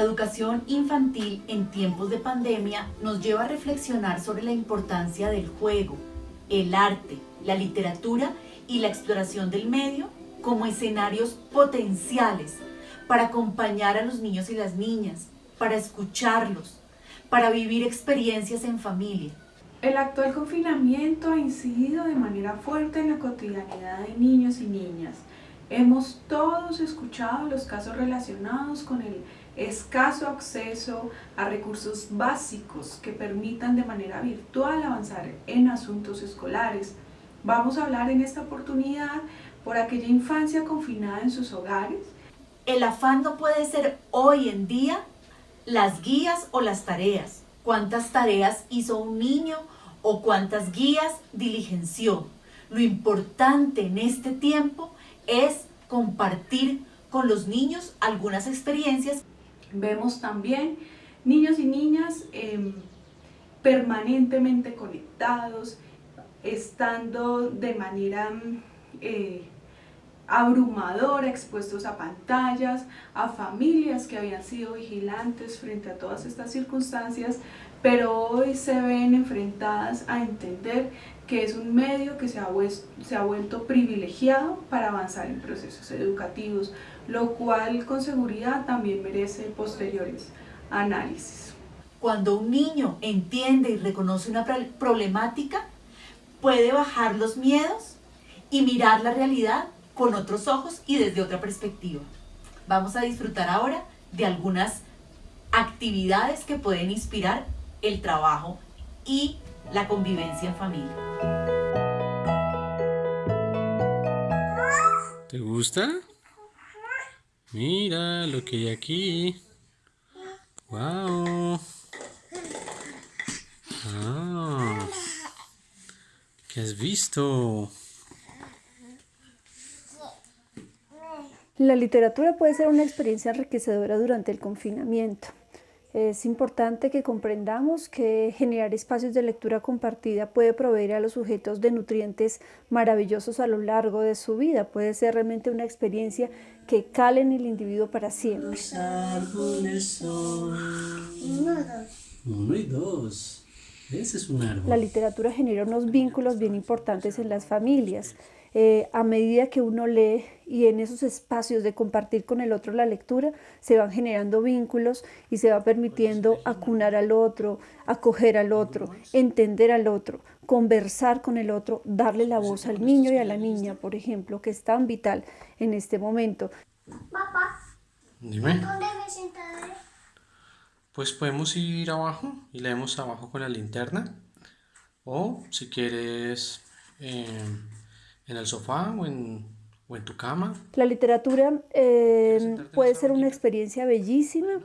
educación infantil en tiempos de pandemia nos lleva a reflexionar sobre la importancia del juego, el arte, la literatura y la exploración del medio como escenarios potenciales para acompañar a los niños y las niñas, para escucharlos, para vivir experiencias en familia. El actual confinamiento ha incidido de manera fuerte en la cotidianidad de niños y niñas. Hemos todos escuchado los casos relacionados con el escaso acceso a recursos básicos que permitan de manera virtual avanzar en asuntos escolares. Vamos a hablar en esta oportunidad por aquella infancia confinada en sus hogares. El afán no puede ser hoy en día las guías o las tareas. ¿Cuántas tareas hizo un niño o cuántas guías diligenció? Lo importante en este tiempo es compartir con los niños algunas experiencias. Vemos también niños y niñas em, permanentemente conectados, estando de manera eh, abrumadora, expuestos a pantallas, a familias que habían sido vigilantes frente a todas estas circunstancias, pero hoy se ven enfrentadas a entender que es un medio que se ha, se ha vuelto privilegiado para avanzar en procesos educativos, lo cual con seguridad también merece posteriores análisis. Cuando un niño entiende y reconoce una problemática, puede bajar los miedos y mirar la realidad con otros ojos y desde otra perspectiva. Vamos a disfrutar ahora de algunas actividades que pueden inspirar el trabajo y la convivencia en familia. ¿Te gusta? Mira lo que hay aquí. ¡Wow! Ah, ¿Qué has visto? La literatura puede ser una experiencia enriquecedora durante el confinamiento. Es importante que comprendamos que generar espacios de lectura compartida puede proveer a los sujetos de nutrientes maravillosos a lo largo de su vida. Puede ser realmente una experiencia que cale en el individuo para siempre. Uno y dos. Ese es un árbol. La literatura genera unos vínculos bien importantes en las familias. Eh, a medida que uno lee y en esos espacios de compartir con el otro la lectura, se van generando vínculos y se va permitiendo acunar al otro, acoger al otro, entender al otro, conversar con el otro, darle la voz al niño y a la niña, por ejemplo, que es tan vital en este momento. Papá, Dime. ¿dónde me sentaré? Pues podemos ir abajo y leemos abajo con la linterna. O si quieres eh, en el sofá o en, o en tu cama. La literatura eh, puede ser una experiencia bellísima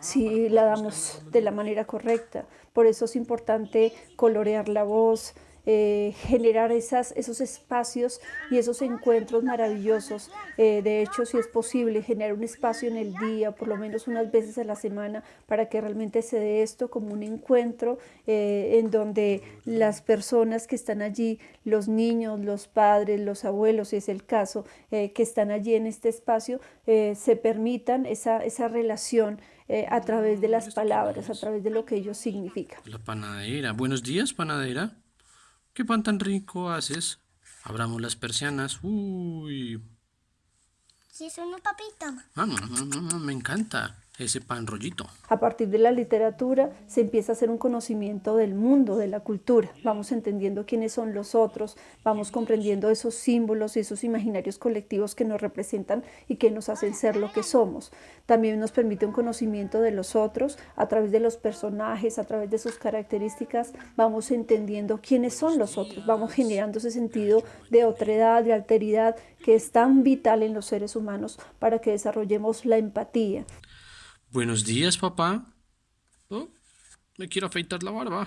si la damos de la manera correcta. Por eso es importante colorear la voz, eh, generar esas, esos espacios y esos encuentros maravillosos. Eh, de hecho, si es posible, generar un espacio en el día, por lo menos unas veces a la semana, para que realmente se dé esto como un encuentro eh, en donde las personas que están allí, los niños, los padres, los abuelos, si es el caso, que están allí en este espacio, se permitan esa, esa relación. a través de las palabras, a través de lo que ellos significan. La panadera. Buenos días, panadera. ¿Qué pan tan rico haces? Abramos las persianas. Uy. Si es una papita. Ah, me encanta ese pan rollito. A partir de la literatura se empieza a hacer un conocimiento del mundo, de la cultura. Vamos entendiendo quiénes son los otros, vamos comprendiendo esos símbolos y esos imaginarios colectivos que nos representan y que nos hacen ser lo que somos. También nos permite un conocimiento de los otros a través de los personajes, a través de sus características, vamos entendiendo quiénes son los otros, vamos generando ese sentido de otredad, de alteridad que es tan vital en los seres humanos para que desarrollemos la empatía. Buenos días, papá. Oh, me quiero afeitar la barba.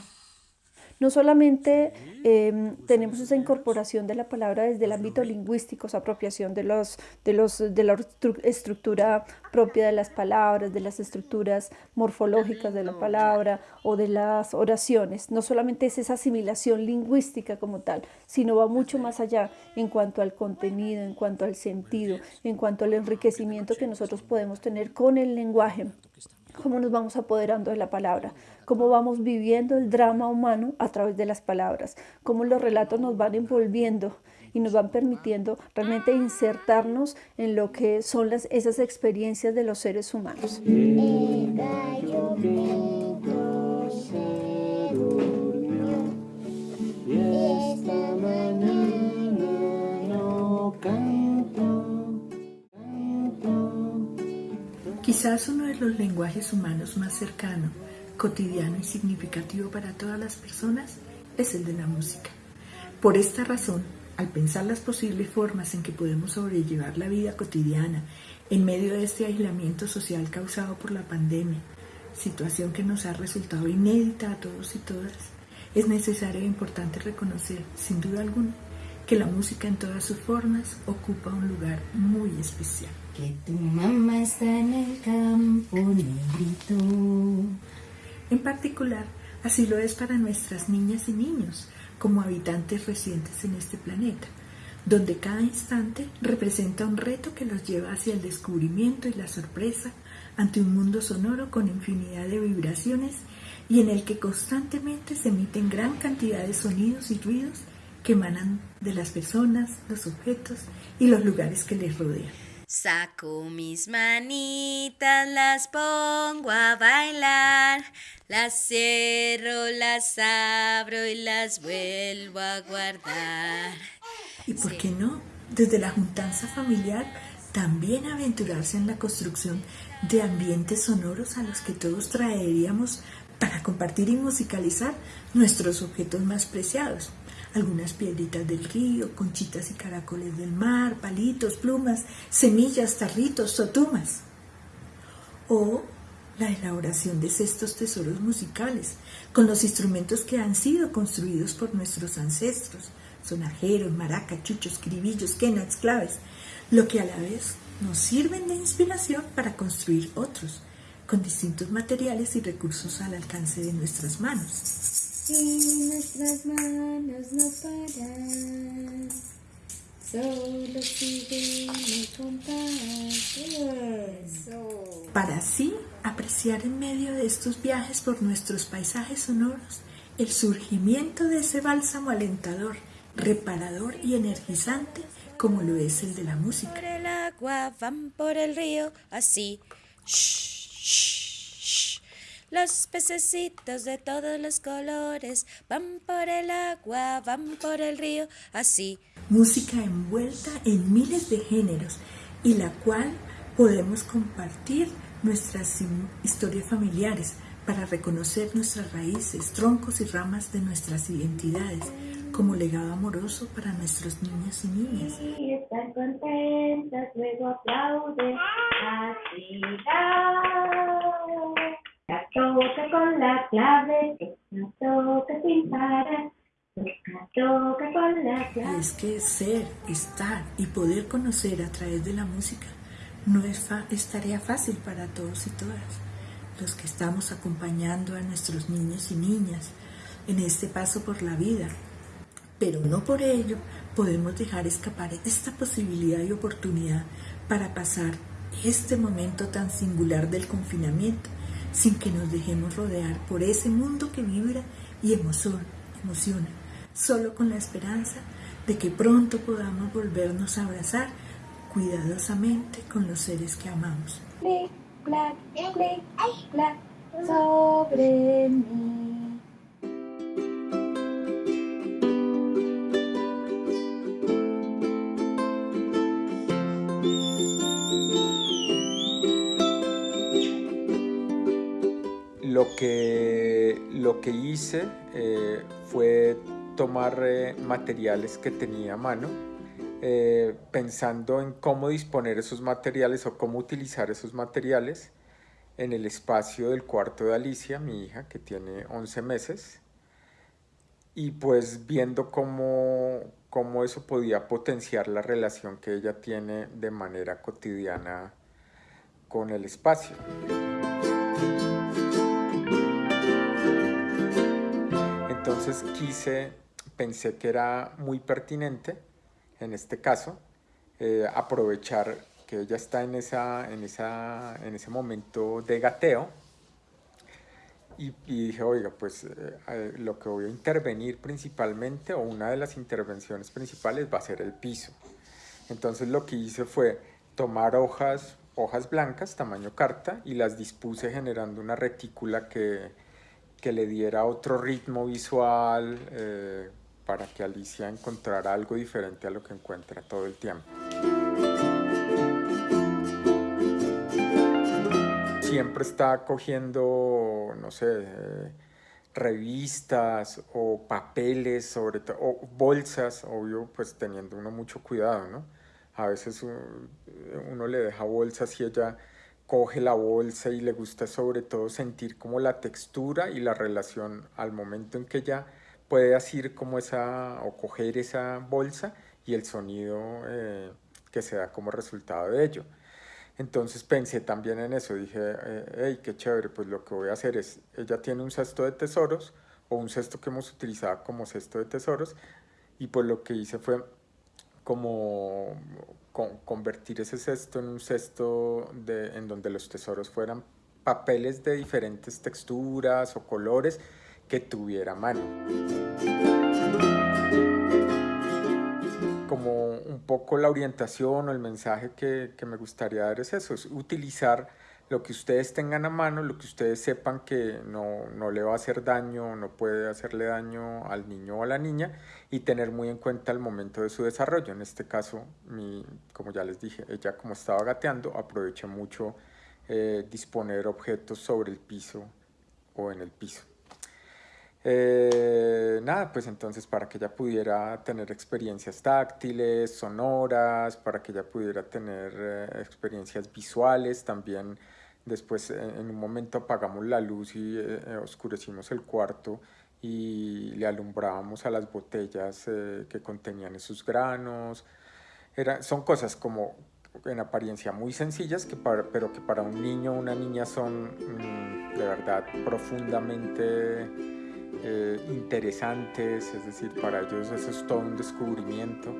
No solamente em, tenemos esa incorporación de la palabra desde el ámbito lingüístico, esa apropiación de, los, de, los, de la estructura propia de las palabras, de las estructuras morfológicas de la palabra o de las oraciones. No solamente es esa asimilación lingüística como tal, sino va mucho más allá en cuanto al contenido, en cuanto al sentido, en cuanto al enriquecimiento que nosotros podemos tener con el lenguaje cómo nos vamos apoderando de la palabra, cómo vamos viviendo el drama humano a través de las palabras, cómo los relatos nos van envolviendo y nos van permitiendo realmente insertarnos en lo que son las, esas experiencias de los seres humanos. Quizás uno de los lenguajes humanos más cercano, cotidiano y significativo para todas las personas es el de la música. Por esta razón, al pensar las posibles formas en que podemos sobrellevar la vida cotidiana en medio de este aislamiento social causado por la pandemia, situación que nos ha resultado inédita a todos y todas, es necesario e importante reconocer, sin duda alguna, que la música en todas sus formas ocupa un lugar muy especial. Que tu mamá está en el campo negrito. En particular, así lo es para nuestras niñas y niños, como habitantes recientes en este planeta, donde cada instante representa un reto que los lleva hacia el descubrimiento y la sorpresa ante un mundo sonoro con infinidad de vibraciones y en el que constantemente se emiten gran cantidad de sonidos y ruidos que emanan de las personas, los objetos y los lugares que les rodean. Saco mis manitas, las pongo a bailar, las cierro, las abro y las vuelvo a guardar. ¿Y por qué no? Desde la juntanza familiar, también aventurarse en la construcción de ambientes sonoros a los que todos traeríamos para compartir y musicalizar nuestros objetos más preciados algunas piedritas del río, conchitas y caracoles del mar, palitos, plumas, semillas, tarritos, sotumas. O la elaboración de estos tesoros musicales con los instrumentos que han sido construidos por nuestros ancestros, sonajeros, maracas, chuchos, cribillos, quenas, claves, lo que a la vez nos sirven de inspiración para construir otros, con distintos materiales y recursos al alcance de nuestras manos y nuestras manos no paran, solo siguen el compás. Para así apreciar en medio de estos viajes por nuestros paisajes sonoros el surgimiento de ese bálsamo alentador, reparador y energizante como lo es el de la música. Por el agua van por el río, así. Los pececitos de todos los colores van por el agua, van por el río, así. Música envuelta en miles de géneros y la cual podemos compartir nuestras historias familiares para reconocer nuestras raíces, troncos y ramas de nuestras identidades como legado amoroso para nuestros niños y niñas. Y estar contentas, luego aplaude, así toca con la clave, toca sin parar. Toca con la clave. Es que ser, estar y poder conocer a través de la música no es, es tarea fácil para todos y todas. Los que estamos acompañando a nuestros niños y niñas en este paso por la vida. Pero no por ello podemos dejar escapar esta posibilidad y oportunidad para pasar este momento tan singular del confinamiento sin que nos dejemos rodear por ese mundo que vibra y emociona, solo con la esperanza de que pronto podamos volvernos a abrazar cuidadosamente con los seres que amamos. sobre mí. Que, lo que hice eh, fue tomar eh, materiales que tenía a mano, eh, pensando en cómo disponer esos materiales o cómo utilizar esos materiales en el espacio del cuarto de Alicia, mi hija, que tiene 11 meses, y pues viendo cómo, cómo eso podía potenciar la relación que ella tiene de manera cotidiana con el espacio. Entonces quise, pensé que era muy pertinente, en este caso, eh, aprovechar que ella está en, esa, en, esa, en ese momento de gateo y, dije, oiga, pues eh, lo que voy a intervenir principalmente, o una de las intervenciones principales va a ser el piso. Entonces lo que hice fue tomar hojas, hojas blancas, tamaño carta, y las dispuse generando una retícula que, que le diera otro ritmo visual eh, para que Alicia encontrara algo diferente a lo que encuentra todo el tiempo. siempre está cogiendo, no sé, eh, revistas o papeles, sobre o bolsas, obvio, pues teniendo uno mucho cuidado, ¿no? A veces uno le deja bolsas y ella coge la bolsa y le gusta sobre todo sentir como la textura y la relación al momento en que ella puede asir como esa o coger esa bolsa y el sonido eh, que se da como resultado de ello. Entonces pensé también en eso, dije, hey, qué chévere, pues lo que voy a hacer es, ella tiene un cesto de tesoros o un cesto que hemos utilizado como cesto de tesoros y pues lo que hice fue como convertir ese cesto en un cesto de, en donde los tesoros fueran papeles de diferentes texturas o colores que tuviera mano. Como un poco la orientación o el mensaje que, me gustaría dar es eso, es utilizar lo que ustedes tengan a mano, lo que ustedes sepan que no, no, le va a hacer daño, no puede hacerle daño al niño o a la niña y tener muy en cuenta el momento de su desarrollo. En este caso, mi, como ya les dije, ella como estaba gateando, aprovecha mucho eh, disponer objetos sobre el piso o en el piso. Eh, nada, pues entonces para que ella pudiera tener experiencias táctiles, sonoras, para que ella pudiera tener eh, experiencias visuales, también después en un momento apagamos la luz y eh, oscurecimos el cuarto y le alumbrábamos a las botellas que contenían esos granos. Era, son cosas como en apariencia muy sencillas, que pero que para un niño o una niña son mm, de verdad profundamente eh, interesantes, es decir, para ellos eso es todo un descubrimiento.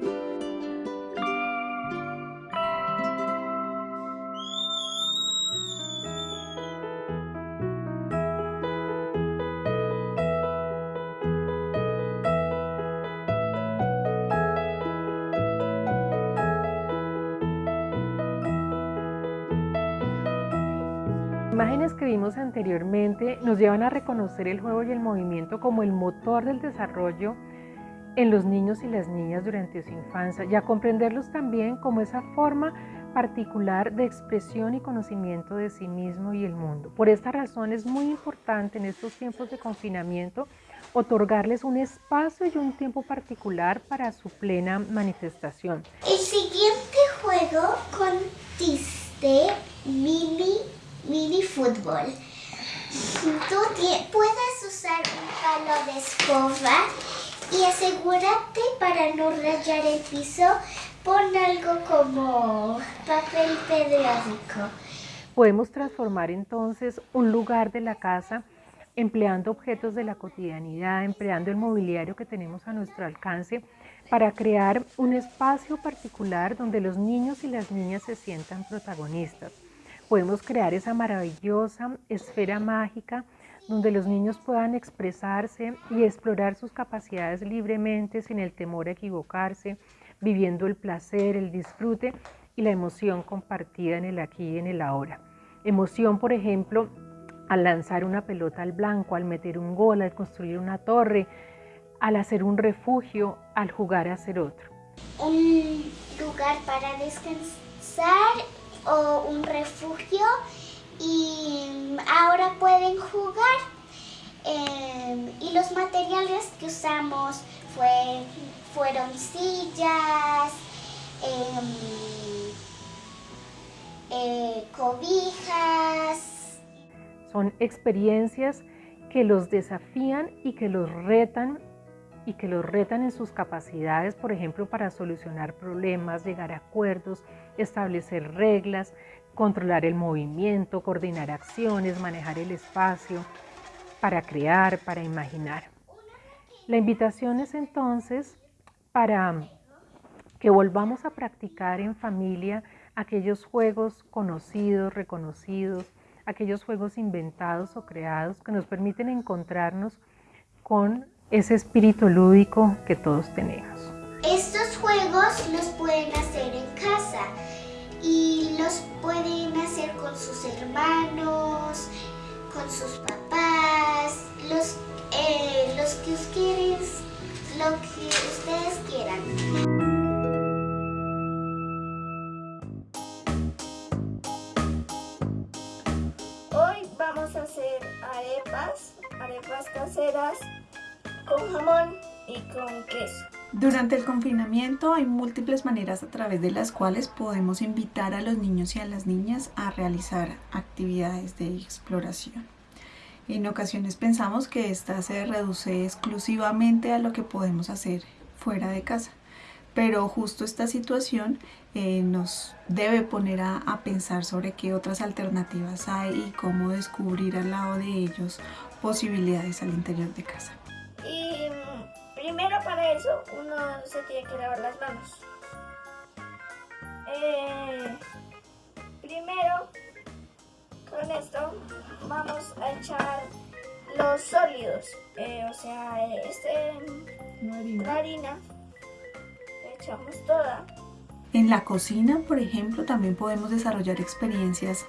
Imágenes que vimos anteriormente nos llevan a reconocer el juego y el movimiento como el motor del desarrollo en los niños y las niñas durante su infancia y a comprenderlos también como esa forma particular de expresión y conocimiento de sí mismo y el mundo. Por esta razón es muy importante en estos tiempos de confinamiento otorgarles un espacio y un tiempo particular para su plena manifestación. El siguiente juego consiste mini mini fútbol. Tú puedes usar un palo de escoba y asegúrate para no rayar el piso, pon algo como papel periódico. Podemos transformar entonces un lugar de la casa empleando objetos de la cotidianidad, empleando el mobiliario que tenemos a nuestro alcance para crear un espacio particular donde los niños y las niñas se sientan protagonistas podemos crear esa maravillosa esfera mágica donde los niños puedan expresarse y explorar sus capacidades libremente sin el temor a equivocarse, viviendo el placer, el disfrute y la emoción compartida en el aquí y en el ahora. Emoción, por ejemplo, al lanzar una pelota al blanco, al meter un gol, al construir una torre, al hacer un refugio, al jugar a hacer otro. Un lugar para descansar o un refugio y ahora pueden jugar. Em, y los materiales que usamos fue, fueron sillas, em, eh, cobijas. Son experiencias que los desafían y que los retan y que los retan en sus capacidades, por ejemplo, para solucionar problemas, llegar a acuerdos, establecer reglas, controlar el movimiento, coordinar acciones, manejar el espacio, para crear, para imaginar. La invitación es entonces para que volvamos a practicar en familia aquellos juegos conocidos, reconocidos, aquellos juegos inventados o creados que nos permiten encontrarnos con ese espíritu lúdico que todos tenemos. Estos juegos los pueden hacer en casa y los pueden hacer con sus hermanos, con sus papás, los, eh, los que ustedes, lo que ustedes quieran. Hoy vamos a hacer arepas, arepas caseras con jamón y con queso. Durante el confinamiento hay múltiples maneras a través de las cuales podemos invitar a los niños y a las niñas a realizar actividades de exploración. En ocasiones pensamos que esta se reduce exclusivamente a lo que podemos hacer fuera de casa, pero justo esta situación eh, nos debe poner a, a pensar sobre qué otras alternativas hay y cómo descubrir al lado de ellos posibilidades al interior de casa. Y mm, primero para eso uno se tiene que lavar las manos. Eh, primero con esto vamos a echar los sólidos, eh, o sea, este, la harina, la echamos toda. En la cocina, por ejemplo, también podemos desarrollar experiencias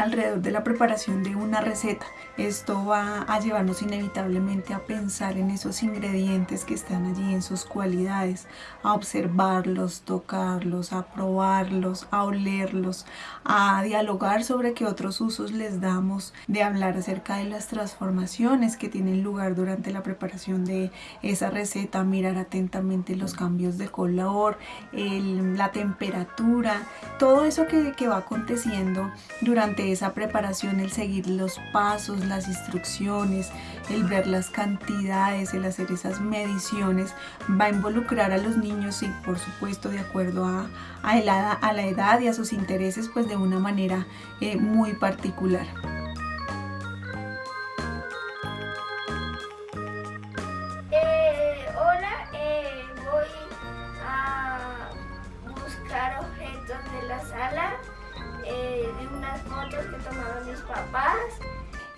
alrededor de la preparación de una receta. Esto va a llevarnos inevitablemente a pensar en esos ingredientes que están allí, en sus cualidades, a observarlos, tocarlos, a probarlos, a olerlos, a dialogar sobre qué otros usos les damos, de hablar acerca de las transformaciones que tienen lugar durante la preparación de esa receta, mirar atentamente los cambios de color, el- la temperatura, todo eso que, que va aconteciendo durante esa preparación, el seguir los pasos, las instrucciones, el ver las cantidades, el hacer esas mediciones, va a involucrar a los niños y por supuesto de acuerdo a, a a la edad y a sus intereses, pues de una manera eh, muy particular.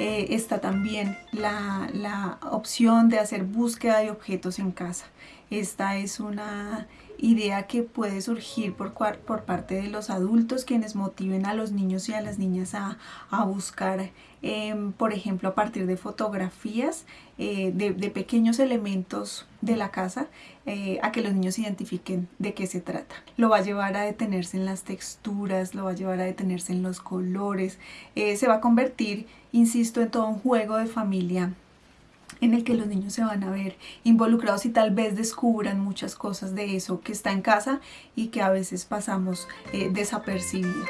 Eh, está también la, la opción de hacer búsqueda de objetos en casa. Esta es una idea que puede surgir por, por parte de los adultos quienes motiven a los niños y a las niñas a, a buscar, em, por ejemplo, a partir de fotografías eh, de, de pequeños elementos de la casa, eh, a que los niños identifiquen de qué se trata. Lo va a llevar a detenerse en las texturas, lo va a llevar a detenerse en los colores, eh, se va a convertir, insisto, en todo un juego de familia en el que los niños se van a ver involucrados y tal vez descubran muchas cosas de eso que está en casa y que a veces pasamos eh, desapercibido.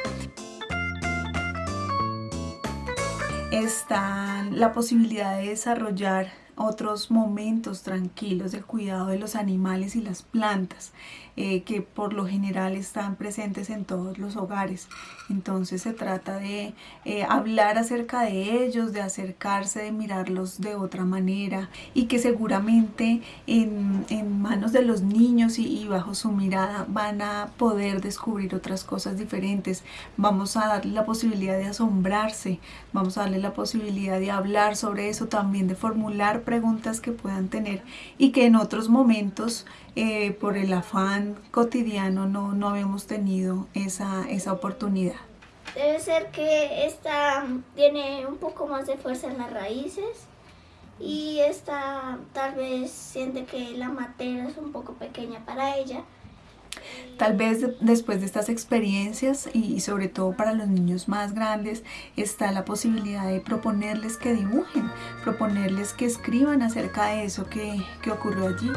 Está la posibilidad de desarrollar otros momentos tranquilos del cuidado de los animales y las plantas eh, que por lo general están presentes en todos los hogares. Entonces se trata de eh, hablar acerca de ellos, de acercarse, de mirarlos de otra manera y que seguramente en, en manos de los niños y, y bajo su mirada van a poder descubrir otras cosas diferentes. Vamos a darle la posibilidad de asombrarse, vamos a darle la posibilidad de hablar sobre eso, también de formular preguntas que puedan tener y que en otros momentos eh, por el afán cotidiano no, no habíamos tenido esa, esa oportunidad. Debe ser que esta tiene un poco más de fuerza en las raíces y esta tal vez siente que la materia es un poco pequeña para ella. Tal vez de- después de estas experiencias y sobre todo para los niños más grandes está la posibilidad de proponerles que dibujen, proponerles que escriban acerca de eso que, que ocurrió allí.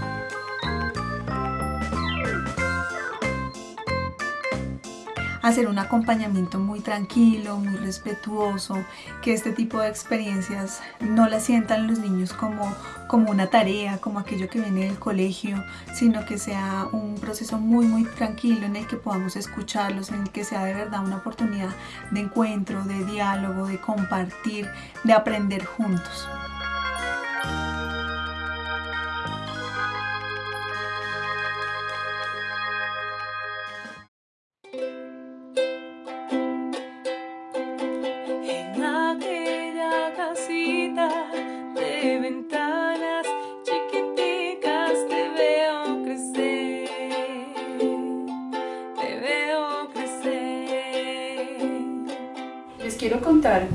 Hacer un acompañamiento muy tranquilo, muy respetuoso, que este tipo de experiencias no las sientan los niños como, como una tarea, como aquello que viene del colegio, sino que sea un proceso muy, muy tranquilo en el que podamos escucharlos, en el que sea de verdad una oportunidad de encuentro, de diálogo, de compartir, de aprender juntos.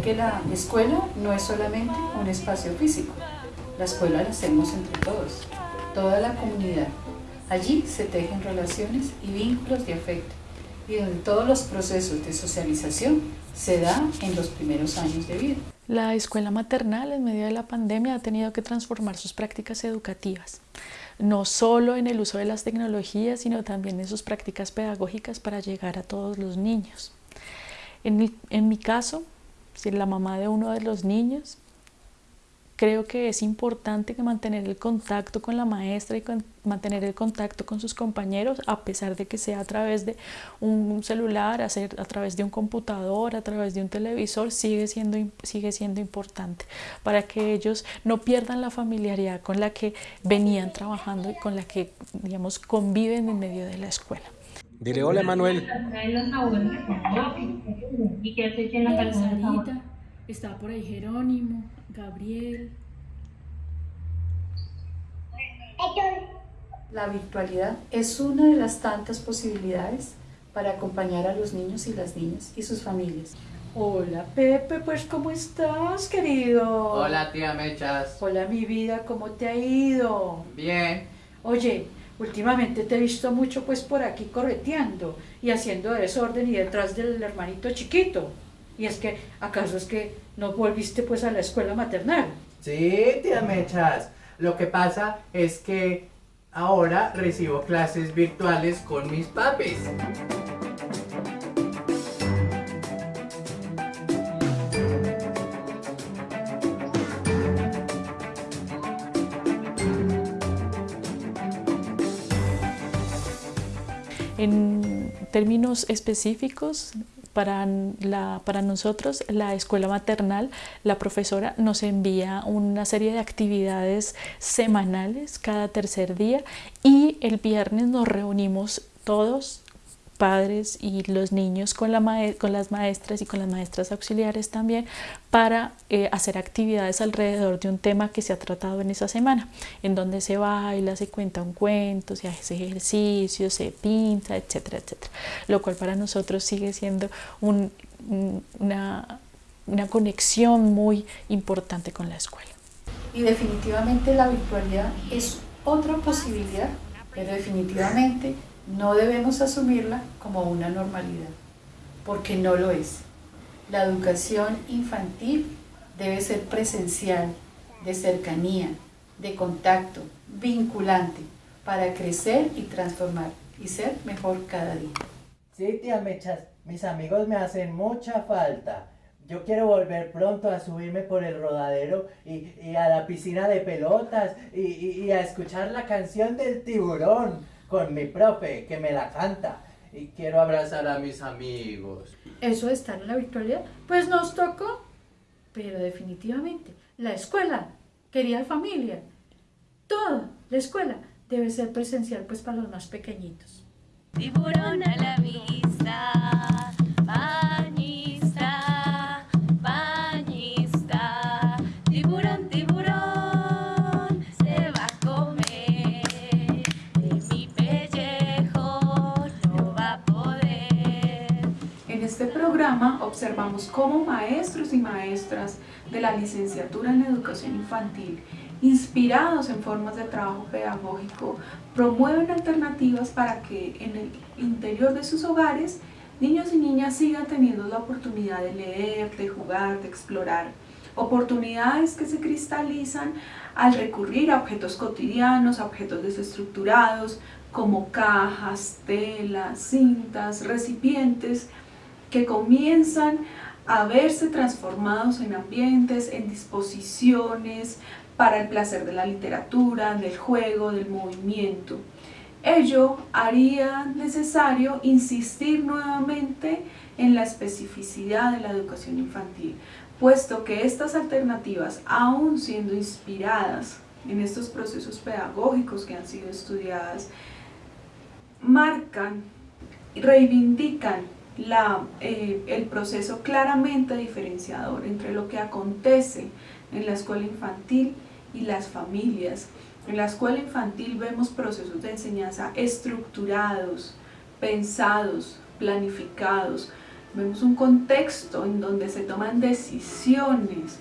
Que la escuela no es solamente un espacio físico. La escuela la hacemos entre todos, toda la comunidad. Allí se tejen relaciones y vínculos de afecto y donde todos los procesos de socialización se dan en los primeros años de vida. La escuela maternal en medio de la pandemia ha tenido que transformar sus prácticas educativas, no solo en el uso de las tecnologías, sino también en sus prácticas pedagógicas para llegar a todos los niños. En mi, en mi caso, si la mamá de uno de los niños, creo que es importante que mantener el contacto con la maestra y mantener el contacto con sus compañeros, a pesar de que sea a través de un celular, a, a través de un computador, a través de un televisor, sigue siendo, sigue siendo importante para que ellos no pierdan la familiaridad con la que venían trabajando y con la que, digamos, conviven en medio de la escuela. Dile hola, Manuel. ¿Y en la calzadita? Está por ahí Jerónimo, Gabriel. La virtualidad es una de las tantas posibilidades para acompañar a los niños y las niñas y sus familias. Hola Pepe, pues ¿cómo estás querido? Hola tía Mechas. Hola mi vida, ¿cómo te ha ido? Bien. Oye, últimamente te he visto mucho pues por aquí correteando y haciendo desorden y detrás del hermanito chiquito. Y es que, ¿acaso es que no volviste pues a la escuela maternal? Sí, tía Mechas. Lo que pasa es que ahora recibo clases virtuales con mis papis. En términos específicos, para, nosotros, la escuela maternal, la profesora nos envía una serie de actividades semanales cada tercer día y el viernes nos reunimos todos padres y los niños con, la con las maestras y con las maestras auxiliares también para eh, hacer actividades alrededor de un tema que se ha tratado en esa semana, en donde se baila, se cuenta un cuento, se hace ejercicio, se pinta, etcétera, etcétera. Lo cual para nosotros sigue siendo una, una conexión muy importante con la escuela. Y definitivamente la virtualidad es otra posibilidad, pero definitivamente no debemos asumirla como una normalidad, porque no lo es. La educación infantil debe ser presencial, de cercanía, de contacto, vinculante, para crecer y transformar y ser mejor cada día. Sí, tía Mechas, mis amigos me hacen mucha falta. Yo quiero volver pronto a subirme por el rodadero y, a la piscina de pelotas y, y a escuchar la canción del tiburón con mi profe que me la canta y quiero abrazar a mis amigos. ¿Eso de estar en la virtualidad? Pues nos tocó, pero definitivamente la escuela, querida familia, toda la escuela debe ser presencial pues para los más pequeñitos. Tiburón a la vista. Observamos cómo maestros y maestras de la licenciatura en educación infantil, inspirados en formas de trabajo pedagógico, promueven alternativas para que en el interior de sus hogares niños y niñas sigan teniendo la oportunidad de leer, de jugar, de explorar. Oportunidades que se cristalizan al recurrir a objetos cotidianos, objetos desestructurados, como cajas, telas, cintas, recipientes, que comienzan a verse transformados en ambientes, en disposiciones para el placer de la literatura, del juego, del movimiento. Ello haría necesario insistir nuevamente en la especificidad de la educación infantil, puesto que estas alternativas, aún siendo inspiradas en estos procesos pedagógicos que han sido estudiadas, marcan, reivindican la, eh, el proceso claramente diferenciador entre lo que acontece en la escuela infantil y las familias. En la escuela infantil vemos procesos de enseñanza estructurados, pensados, planificados, vemos un contexto en donde se toman decisiones,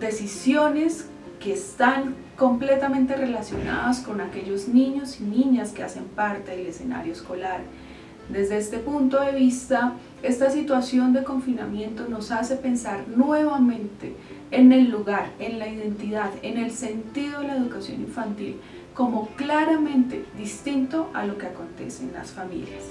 decisiones que están completamente relacionadas con aquellos niños y niñas que hacen parte del escenario escolar. Desde este punto de vista, esta situación de confinamiento nos hace pensar nuevamente en el lugar, en la identidad, en el sentido de la educación infantil como claramente distinto a lo que acontece en las familias.